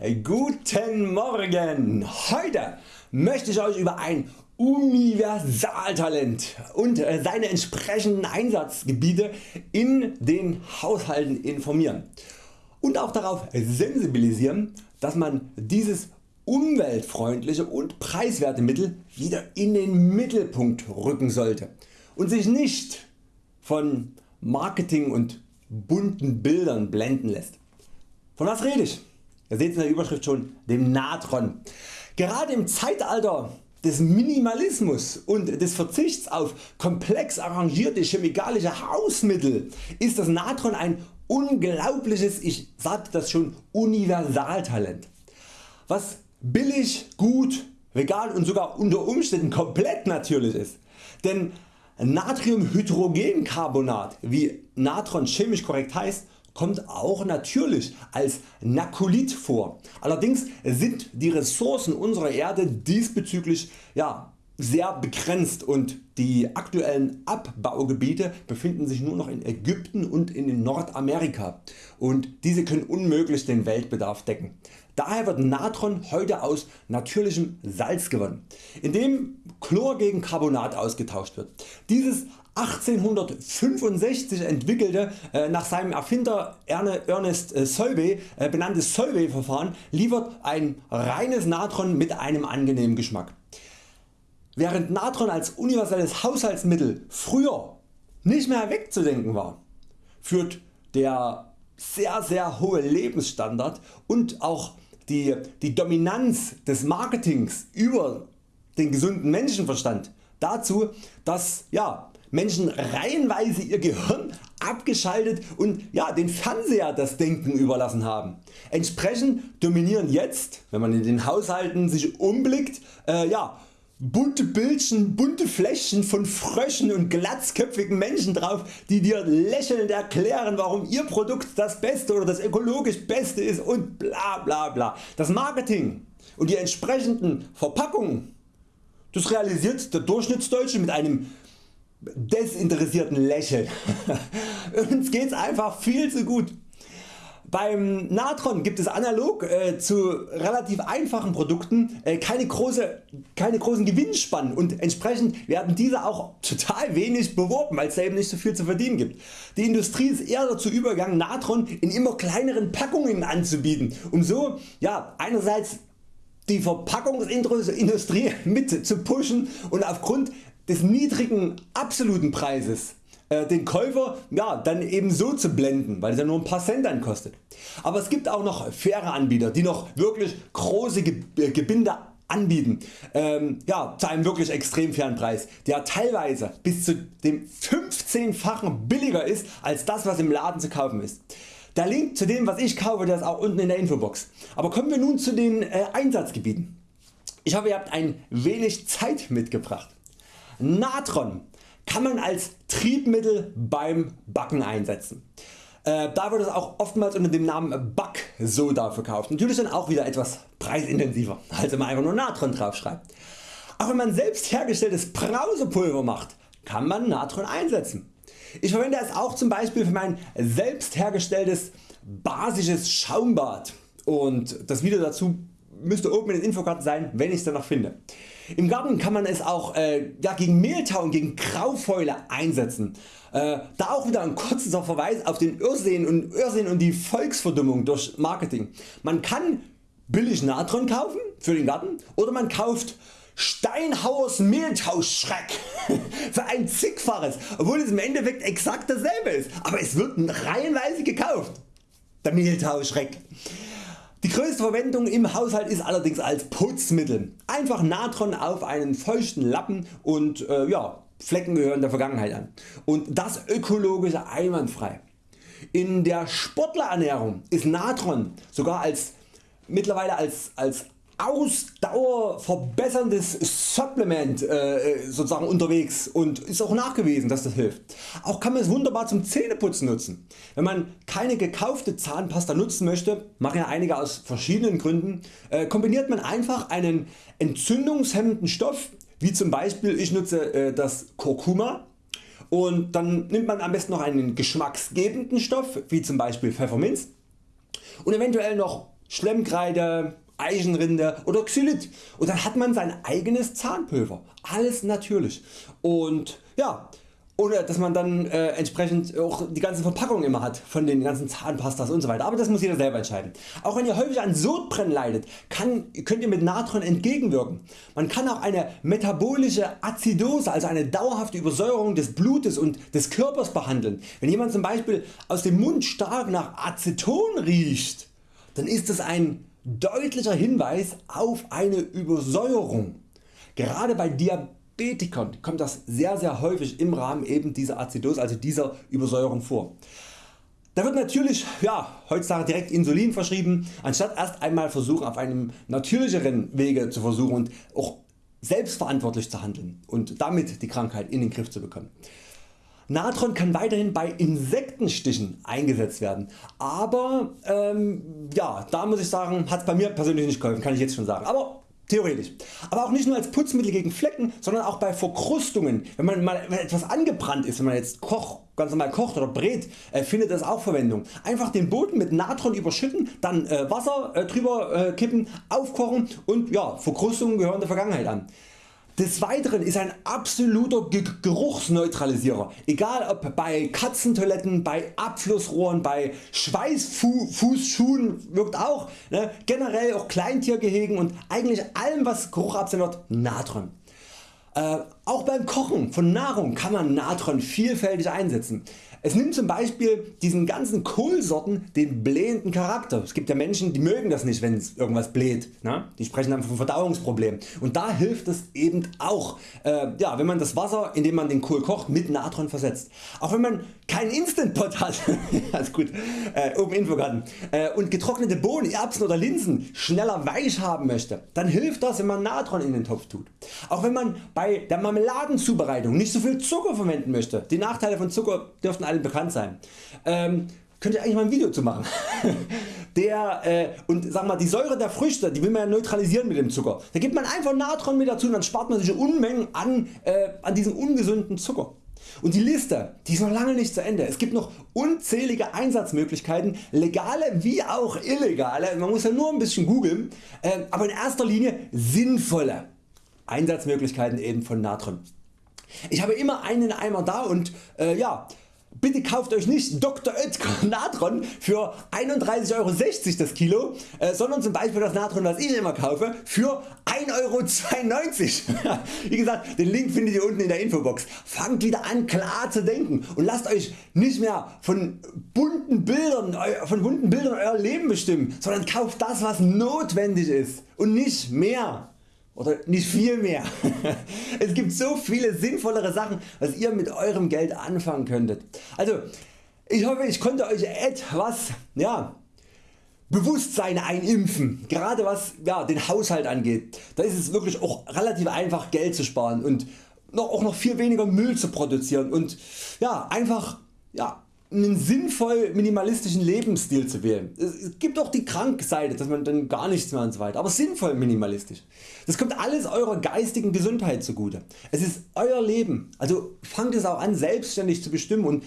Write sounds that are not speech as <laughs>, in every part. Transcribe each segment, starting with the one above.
Guten Morgen! Heute möchte ich Euch über ein Universaltalent und äh, seine entsprechenden Einsatzgebiete in den Haushalten informieren und auch darauf sensibilisieren dass man dieses umweltfreundliche und preiswerte Mittel wieder in den Mittelpunkt rücken sollte und sich nicht von Marketing und bunten Bildern blenden lässt. Von was rede ich? Ihr seht in der Überschrift schon, dem Natron. Gerade im Zeitalter des Minimalismus und des Verzichts auf komplex arrangierte chemikalische Hausmittel ist das Natron ein unglaubliches, ich sagte das schon, Universaltalent, was billig, gut, vegan und sogar unter Umständen komplett natürlich ist. Denn Natriumhydrogencarbonat, wie Natron chemisch korrekt heißt, kommt auch natürlich als Nakulit vor. Allerdings sind die Ressourcen unserer Erde diesbezüglich ja, sehr begrenzt und die aktuellen Abbaugebiete befinden sich nur noch in Ägypten und in Nordamerika und diese können unmöglich den Weltbedarf decken. Daher wird Natron heute aus natürlichem Salz gewonnen, indem Chlor gegen Carbonat ausgetauscht wird. Dieses 1865 entwickelte, äh, nach seinem Erfinder Ernest äh, Solvay äh, benannte Solvay Verfahren liefert ein reines Natron mit einem angenehmen Geschmack. Während Natron als universelles Haushaltsmittel früher nicht mehr wegzudenken war, führt der sehr sehr hohe Lebensstandard und auch die, die Dominanz des Marketings über den gesunden Menschenverstand dazu dass ja, Menschen reihenweise ihr Gehirn abgeschaltet und ja, den Fernseher das Denken überlassen haben. Entsprechend dominieren jetzt, wenn man in den Haushalten sich umblickt, äh, ja, bunte Bildchen, bunte Fläschchen von Fröschen und glatzköpfigen Menschen drauf die dir lächelnd erklären warum ihr Produkt das beste oder das ökologisch beste ist und bla bla bla. Das Marketing und die entsprechenden Verpackungen das realisiert der Durchschnittsdeutsche mit einem desinteressierten Lächeln. <laughs> Uns geht's einfach viel zu gut. Beim Natron gibt es analog äh, zu relativ einfachen Produkten äh, keine, große, keine großen Gewinnspannen und entsprechend werden diese auch total wenig beworben weil es eben nicht so viel zu verdienen gibt. Die Industrie ist eher dazu übergegangen Natron in immer kleineren Packungen anzubieten um so ja, einerseits die Verpackungsindustrie <laughs> mit zu pushen und aufgrund des niedrigen absoluten Preises äh, den Käufer ja, dann eben so zu blenden, weil es ja nur ein paar Cent dann kostet. Aber es gibt auch noch faire Anbieter die noch wirklich große äh, Gebinde anbieten ähm, ja, zu einem wirklich extrem fairen Preis, der teilweise bis zu dem 15-fachen billiger ist als das was im Laden zu kaufen ist. Der Link zu dem was ich kaufe der ist auch unten in der Infobox. Aber kommen wir nun zu den äh, Einsatzgebieten. Ich hoffe ihr habt ein wenig Zeit mitgebracht. Natron kann man als Triebmittel beim Backen einsetzen. Äh, da wird es auch oftmals unter dem Namen Backsoda verkauft. Natürlich dann auch wieder etwas preisintensiver als wenn man einfach nur Natron drauf schreibt. Auch wenn man selbst hergestelltes Brausepulver macht kann man Natron einsetzen. Ich verwende es auch zum Beispiel für mein selbst hergestelltes basisches Schaumbad und das Video dazu müsste oben in den Infokarten sein wenn ich es dann noch finde. Im Garten kann man es auch äh, ja, gegen Mehltau und gegen Graufäule einsetzen. Äh, da auch wieder ein kurzer Verweis auf den Irrsinn und, Irrsinn und die Volksverdummung durch Marketing. Man kann billig Natron kaufen für den Garten oder man kauft Steinhauers Mehltauschschreck <laughs> für ein zigfaches, obwohl es im Endeffekt exakt dasselbe ist, aber es wird reihenweise gekauft. Der Mehltauschreck. Die größte Verwendung im Haushalt ist allerdings als Putzmittel. Einfach Natron auf einen feuchten Lappen und äh, ja, Flecken gehören der Vergangenheit an. Und das ökologische einwandfrei. In der Sportlerernährung ist Natron sogar als mittlerweile als, als Ausdauer verbesserndes Supplement äh, sozusagen unterwegs und ist auch nachgewiesen dass das hilft. Auch kann man es wunderbar zum Zähneputzen nutzen. Wenn man keine gekaufte Zahnpasta nutzen möchte, machen ja einige aus verschiedenen Gründen, äh, kombiniert man einfach einen entzündungshemmenden Stoff wie zum Beispiel ich nutze äh, das Kurkuma und dann nimmt man am besten noch einen geschmacksgebenden Stoff wie zum Beispiel Pfefferminz und eventuell noch Schlemmkreide, Eichenrinde oder Xylit und dann hat man sein eigenes Zahnpulver. Alles natürlich und ja, ohne dass man dann äh, entsprechend auch die ganze Verpackung immer hat von den ganzen Zahnpastas und so weiter. Aber das muss jeder selber entscheiden. Auch wenn ihr häufig an Sodbrennen leidet, kann, könnt ihr mit Natron entgegenwirken. Man kann auch eine metabolische Azidose, also eine dauerhafte Übersäuerung des Blutes und des Körpers behandeln. Wenn jemand zum Beispiel aus dem Mund stark nach Aceton riecht, dann ist das ein deutlicher Hinweis auf eine Übersäuerung. Gerade bei Diabetikern kommt das sehr sehr häufig im Rahmen eben dieser Azidose, also dieser Übersäuerung vor. Da wird natürlich ja, heutzutage direkt Insulin verschrieben, anstatt erst einmal versuchen auf einem natürlicheren Wege zu versuchen und auch selbstverantwortlich zu handeln und damit die Krankheit in den Griff zu bekommen. Natron kann weiterhin bei Insektenstichen eingesetzt werden, aber ähm, ja, da muss ich sagen, hat es bei mir persönlich nicht geholfen, kann ich jetzt schon sagen. Aber Theoretisch. Aber auch nicht nur als Putzmittel gegen Flecken, sondern auch bei Verkrustungen. Wenn man mal etwas angebrannt ist, wenn man jetzt koch, ganz normal kocht oder brät, äh, findet das auch Verwendung. Einfach den Boden mit Natron überschütten, dann äh, Wasser äh, drüber äh, kippen, aufkochen und ja, Verkrustungen gehören der Vergangenheit an. Des Weiteren ist ein absoluter Geruchsneutralisierer, egal ob bei Katzentoiletten, bei Abflussrohren, bei Schweißfußschuhen wirkt auch, ne? generell auch Kleintiergehegen und eigentlich allem was Geruch absendet Natron. Äh, auch beim Kochen von Nahrung kann man Natron vielfältig einsetzen. Es nimmt zum Beispiel diesen ganzen Kohlsorten den blähenden Charakter. Es gibt ja Menschen die mögen das nicht wenn irgendwas bläht. Ne? Die sprechen dann von Verdauungsproblemen und da hilft es eben auch äh, ja, wenn man das Wasser in dem man den Kohl kocht mit Natron versetzt. Auch wenn man keinen Instant Pot hat <laughs> gut, äh, oben Infogarten äh, und getrocknete Bohnen, Erbsen oder Linsen schneller weich haben möchte, dann hilft das wenn man Natron in den Topf tut. Auch wenn man bei der Marmeladenzubereitung nicht so viel Zucker verwenden möchte. Die Nachteile von Zucker dürften allen bekannt sein. Ähm, könnt ihr eigentlich mal ein Video zu machen. <laughs> der, äh, und sag mal, die Säure der Früchte die will man ja neutralisieren mit dem Zucker. Da gibt man einfach Natron mit dazu und dann spart man sich Unmengen an, äh, an diesem ungesunden Zucker. Und die Liste die ist noch lange nicht zu Ende. Es gibt noch unzählige Einsatzmöglichkeiten, legale wie auch illegale, man muss ja nur ein bisschen googeln, äh, aber in erster Linie sinnvolle Einsatzmöglichkeiten eben von Natron. Ich habe immer einen Eimer da und äh, ja, Bitte kauft Euch nicht Dr. Oetker <laughs> Natron für 31,60 Euro das Kilo, äh, sondern zum Beispiel das Natron was ich immer kaufe für 1,92 Euro. <laughs> Wie gesagt den Link findet ihr unten in der Infobox. Fangt wieder an klar zu denken und lasst Euch nicht mehr von bunten Bildern, von bunten Bildern Euer Leben bestimmen, sondern kauft das was notwendig ist und nicht mehr oder nicht viel mehr. <laughs> es gibt so viele sinnvollere Sachen was ihr mit eurem Geld anfangen könntet. Also ich hoffe ich konnte Euch etwas ja, Bewusstsein einimpfen, gerade was ja, den Haushalt angeht. Da ist es wirklich auch relativ einfach Geld zu sparen und noch, auch noch viel weniger Müll zu produzieren und ja, einfach ja, einen sinnvoll minimalistischen Lebensstil zu wählen. Es gibt auch die Krankseite, dass man dann gar nichts mehr und so weiter, aber sinnvoll minimalistisch. Das kommt alles eurer geistigen Gesundheit zugute. Es ist Euer Leben, also fangt es auch an selbstständig zu bestimmen und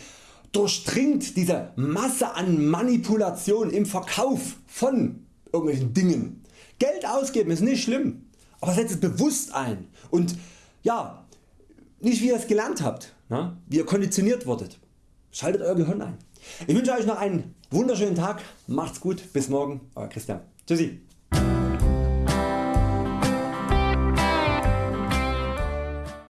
durchdringt diese Masse an Manipulation im Verkauf von irgendwelchen Dingen. Geld ausgeben ist nicht schlimm, aber setzt es bewusst ein und ja, nicht wie ihr es gelernt habt, ne? wie ihr konditioniert wurdet. Schaltet Euer Gehirn ein. Ich wünsche Euch noch einen wunderschönen Tag, macht's gut, bis morgen, Euer Christian. Tschüssi.